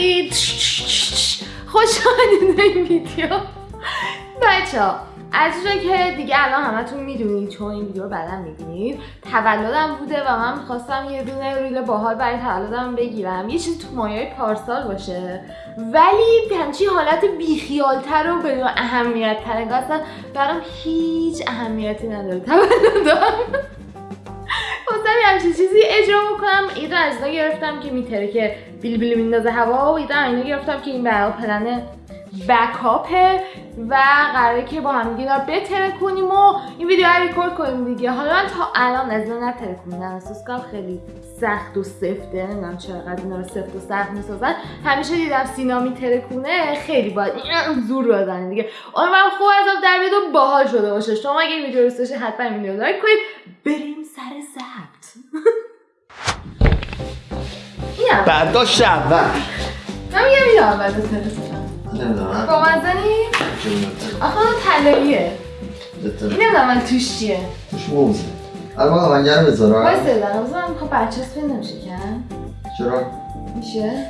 کنید خوش آمدید این ویدیو بچه ها از که دیگه الان همتون می‌دونید چون این ویدیو رو بعدا می‌بینید تولدم بوده و من می‌خواستم یه دونه ریل باحال برای تولدم بگیرم. یه چیزی تو مایه پارسال باشه. ولی همچی حالت بیخیالتر و بدون اهمیت تر انگار برام هیچ اهمیتی نداره. تولدم. همچین چیزی اجرا بکنم ایده از اینا گرفتم که میتره که بیل بیل میندازه هوا و ایده اینا گرفتم که این برای پلن بکاپه و قراره که با هم دیگه بتره کنیم و این ویدیو رو ریکورد کنیم دیگه. حالا من تا الان از اینا نتره کنیم احساس خیلی سخت و سفته. نمی‌دونم چقدر اینا رو سفت و سخت می‌سازن. همیشه دیدم سینا میتره کنه خیلی باید زور بزنه دیگه. من خوب از در بیاد و باحال شده باشه. شما اگه این ویدیو دوست حتما این ویدیو لایک کنید. بریم سر ضبط برداشت اول. من میگم اینو اول نمی‌دونم. با مزنی؟ آخه اون طلاییه. این نمی‌دونم من توش چیه. توش موزه. الان من آهنگر بذارم. وایسا دارم من می‌خوام بچه هست نمیشه کن چرا؟ میشه؟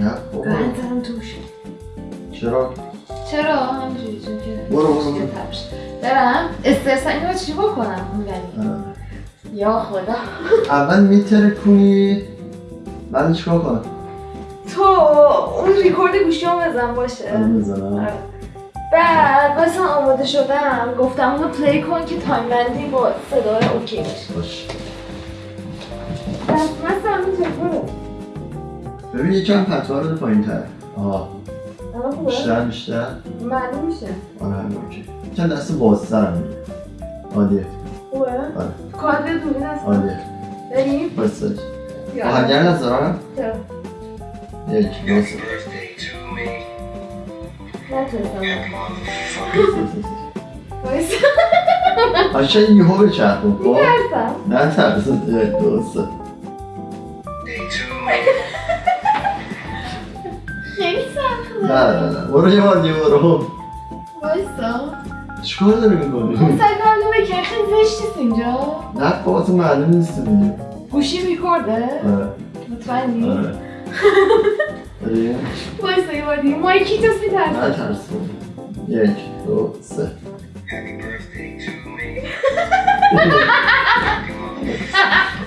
نه بابا. من توش. چرا؟ چرا؟ همینجوری چون که برو برو برم. استرس اینو چی بکنم؟ یا خدا. اول میتره کنی بعد چیکار کنم؟ تو اون ریکورد گوشی هم بزن باشه. بزنم. آره. بعد مثلا آماده شدم گفتم اونو پلی کن که تایم بندی با صدای اوکی باشه. باش. ببین یکم پتوها رو پایین تر. خوبه؟ بیشتر بیشتر. معلوم میشه. آره اوکی. چند دست بازتر هم عالیه. خوبه؟ آره. کادر دونه هست. عالیه. بریم؟ بایستش آهنگر نذارم چرا؟ یک دو سه نتونستم. وایسا. قشنگ یهو بچرخون خب میترسم. نه ترس سه خیلی سخته نه نه نه. برو یه بار دیگه برو. وایسا. چیکار داری می‌کنی؟ کنم بکن خیلی زشتیست اینجا. نه بابا تو معلوم نیست دیگه. گوشی ریکورده؟ آره مطمئنی؟ بریم وایسا یه بار دیگه مایکی توست ترس یک دو سه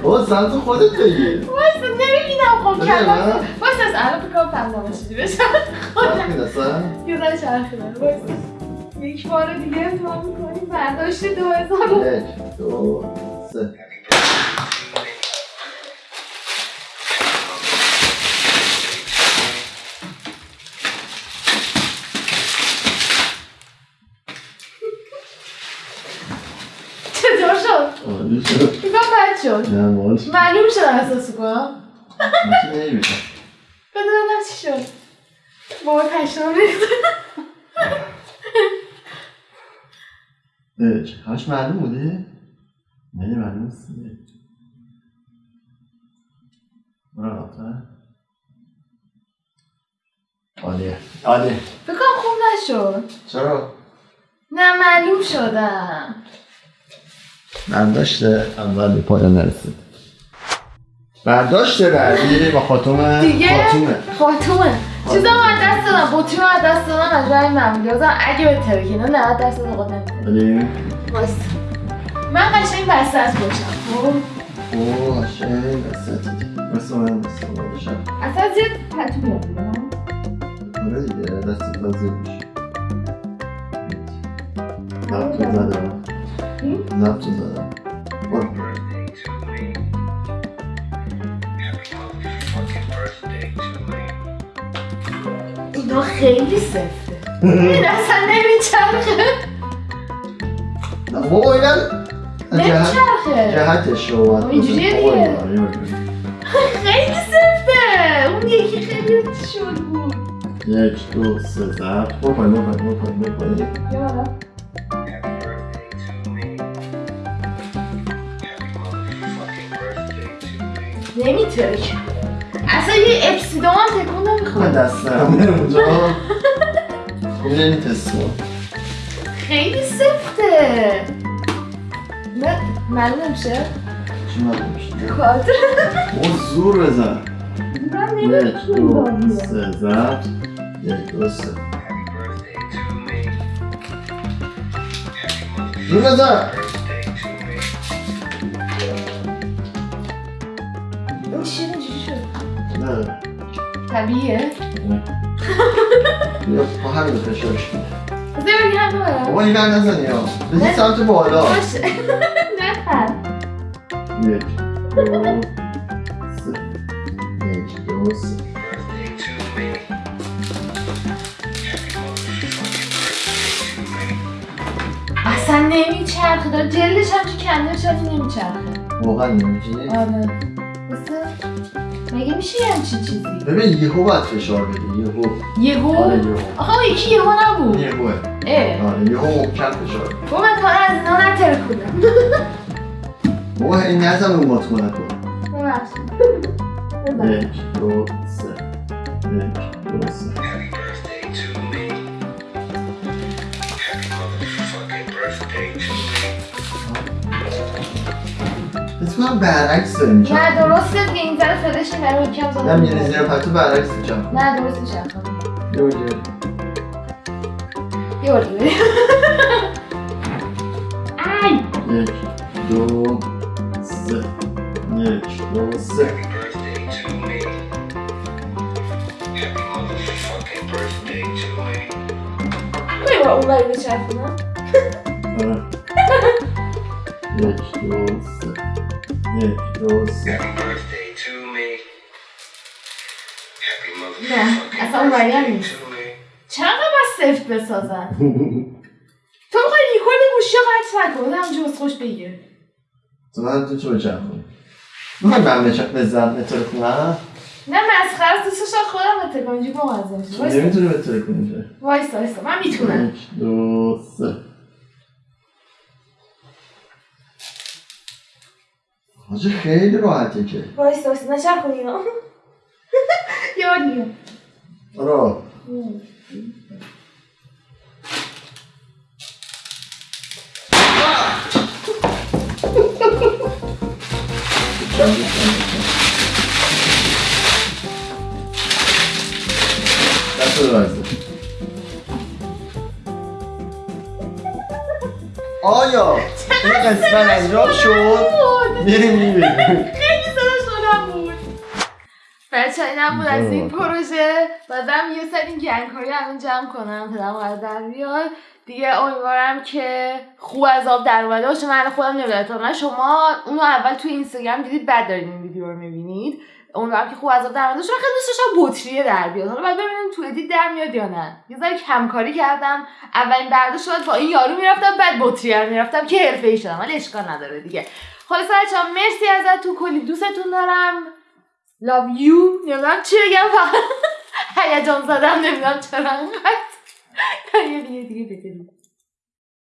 بابا سمت خودت بگیر وایسا خب کلم. وایسا از الان بکنم فهمیدم باشی بشم دستم یه ذره چرخیدم وایسا یک بار دیگه امتحان می‌کنیم برداشت دو هزار یک دو سه میگم بد شد نه باش معلوم شد احساس کنم من که نمی‌بینم. بدونم چی شد بابا پشتم ریخت چقدرش معلوم بوده؟ نه معلوم نیست. برو عقب‌تر. عالیه عالیه بکنم خوب نشد چرا؟ نه معلوم شدم برداشت اول به پایان نرسید. برداشت بعدی با خاتومه دیگه خاتومه خاتومه چیزا از دست دادم. بطری از دست دادم. از رای معمولی اگه به ترکینه نه دست دادم قد نمی‌کنه. بریم وایسا. من قشنگ بسته از باشم. خب؟ اوه قشنگ دستت مثل من من باشم. اصلا زیاد پتو بیرون. آره دیگه دستت بازی میشه. زبطو زدم زدم برو. اینا خیلی سفته این اصلا نمیچرخه نه بابا اینا جهت نمیچرخه جهتش رو باید اینجوریه. دیگه. خیلی سفته اون یکی خیلی شد بود یک دو سه زبط برو پایین برو پایین برو والا. نمیترکه اصلا یه اپسیدو هم تکون من نمی‌خواد دستم اونجا کن. خیلی سفته. نه معلوم نمیشه چی معلوم میشه؟ کادر. او زور بزن. من یک دو سه زد. یک دو سه. رو بزن. نه. طبیعیه بیا با همین فشارش بده بذار بگی هم ببرم بابا این هم نزنی ها. بزن سمت بالا. باشه. نخر یک دو سه یک دو سه. اصلا نمیچرخه. داره جلدش هم تو کنده شدی نمیچرخه. واقعا نمیشه آره. مگه میشه یه همچین چیزی؟ ببین یهو باید فشار بدی یهو. یهو؟ آره یهو. آها یکی یهو نبود. یهوه. اه. آره یهو محکم فشار. بده با من کار از اینا نترکونم بابا هی نزن اون مطمئن کن ببخشید ببخشید. یک دو سه. یک دو سه. اتفاقا برعکس داریم نه درسته دیگه این ذره فلش این برای کم زده نه میره زیر پتو برعکس جمع نه درست میشه یه اونجا یه بار دیگه ای یک دو سه یک دو سه یه بار اون بری بچرخونم آره. یک دو سه یک دو سه نه اصلا اون بری هم نیست. چقدر باید سفت بسازن؟ تو می‌خوای ریکورد گوشی رو قطع نکن همجور از خوش بگیر تو من تو چه بچم می‌خوای من بزن بطور کنم نه مسخره است دوستش خودم بته کنم بامزه میشه وایسا نمی‌تونی بطور کنی وایسا وایسا من می‌تونم. یک دو سه. حاجی خیلی راحته که وایسا وایسا نچرخون اینا یه بار دیگه آره دست آیا این قسمت انجام شد؟ میریم می‌بینیم خیلی صدا شدم بود. بچه اینم بود از این پروژه. برم یه سری گنگکاری الان جمع کنم. پدرم قرار در بیاد. دیگه امیدوارم که خوب از آب در اومده باشه. من خودم نمی‌دونم. من شما اونو اول توی اینستاگرام دیدید بعد دارین این ویدیو رو می‌بینید. امیدوارم که خوب از آب در من خیلی دوست بطریه در بیاد. حالا باید ببینیم تو ادیت در میاد یا نه. یه ذره کمکاری کردم. اولین برداشت شد با این یارو می‌رفتم بعد بطریه رو می‌رفتم که حرفه‌ای شدم ولی اشکال نداره دیگه. خلاص بچه‌ها مرسی ازت تو کلی. دوستتون دارم. Love you. نمی‌دونم چی بگم فقط. هیجان زدم نمی‌دونم چرا انقدر. یه دیگه دیگه